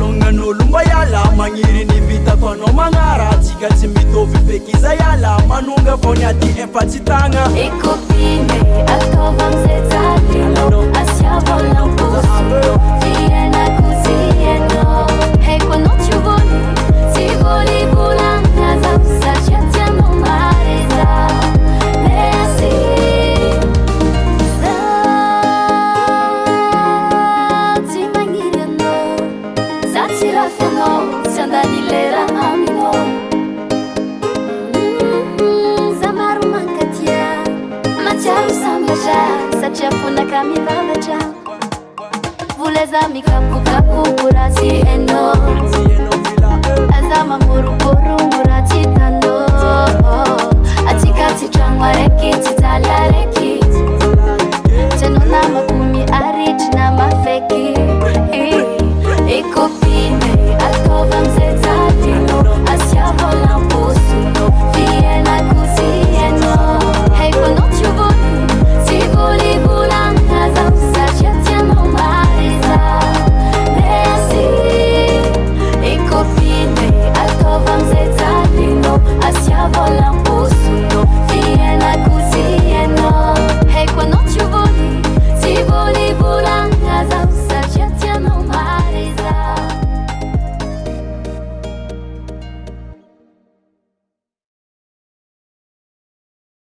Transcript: lonñan'lomba iala magnirinyvitako anao magñaratsikaty mitovipekiza iala manonga vao ny atyhemfatsy tagña naaamarumaaa maaaa sacafunaka mitaleca vuleza mikapu va kuburasi enoamaoru